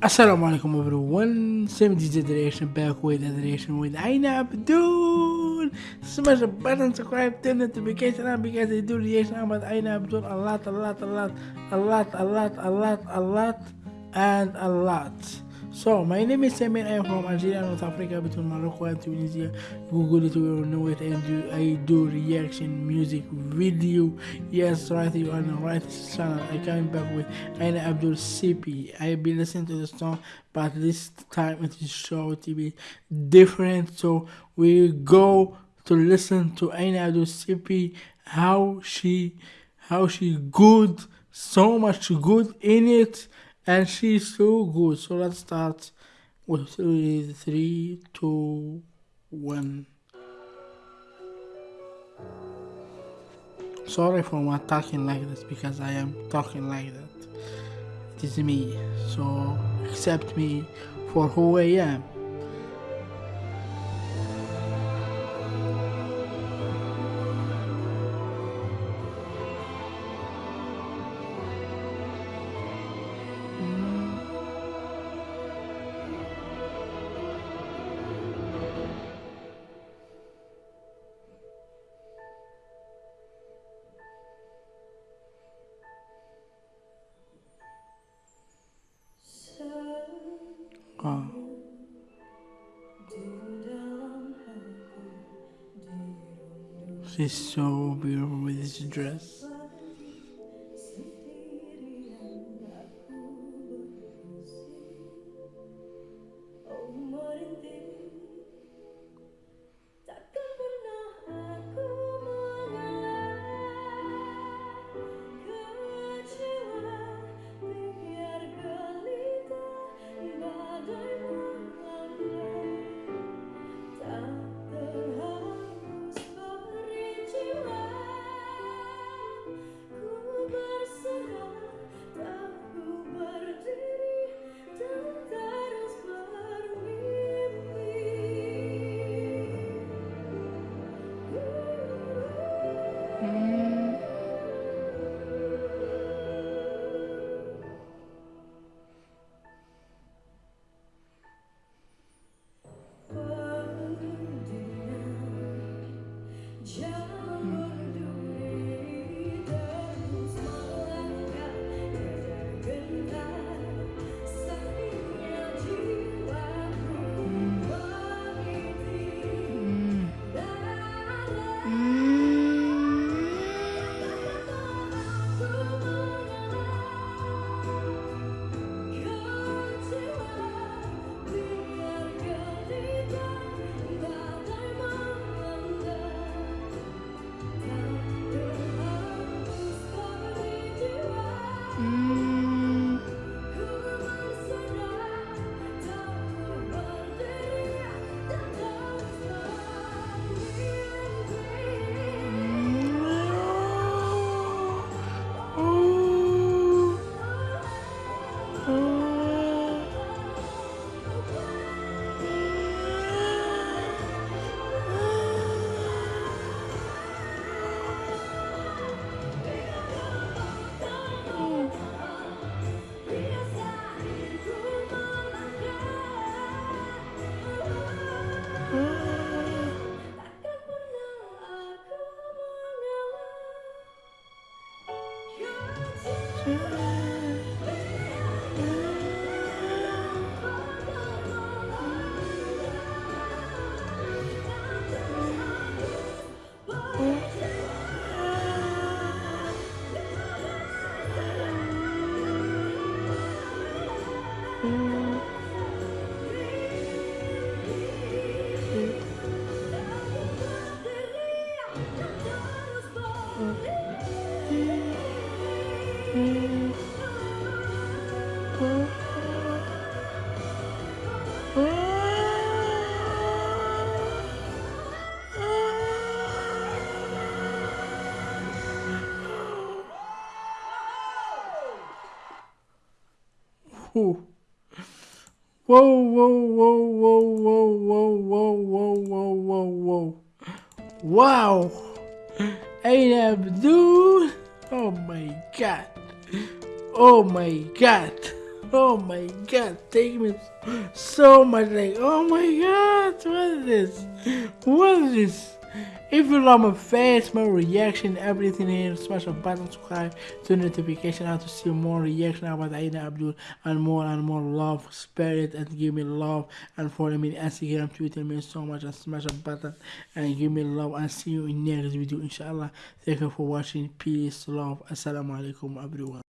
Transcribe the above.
Assalamu alaikum everyone, Same DJ Direction back with the Direction with Aina Abdul. Smash the button, subscribe, turn notification on because I do reaction about Aina Abdul a lot, a lot, a lot, a lot, a lot, a lot, a lot, and a lot. So, my name is Samir. I am from Algeria, North Africa, between Morocco and Tunisia. Google it, you will know it. And do, I do reaction music video. Yes, right, you are on the right channel. I came back with Aina Abdul CP. I have been listening to the song, but this time it is sure to be different. So, we go to listen to Aina Abdul CP, how she, how she good, so much good in it and she's so good. So let's start with three, three, two, one. Sorry for my talking like this because I am talking like that. It is me. So accept me for who I am. She's so beautiful with this dress. Whoa. Whoa, whoa, whoa, whoa, whoa, whoa, whoa, whoa, whoa, whoa. Wow. Aina Abdul. Oh my god. Oh my god. Oh my god, take me so much like, oh my god, what is this? What is this? If you love my face, my reaction, everything here, smash a button, subscribe, turn notification on to see more reaction about Aina Abdul and more and more love, spirit and give me love and follow me on Instagram, Twitter me so much and smash a button and give me love and see you in next video inshallah. Thank you for watching. Peace, love, assalamu alaikum everyone.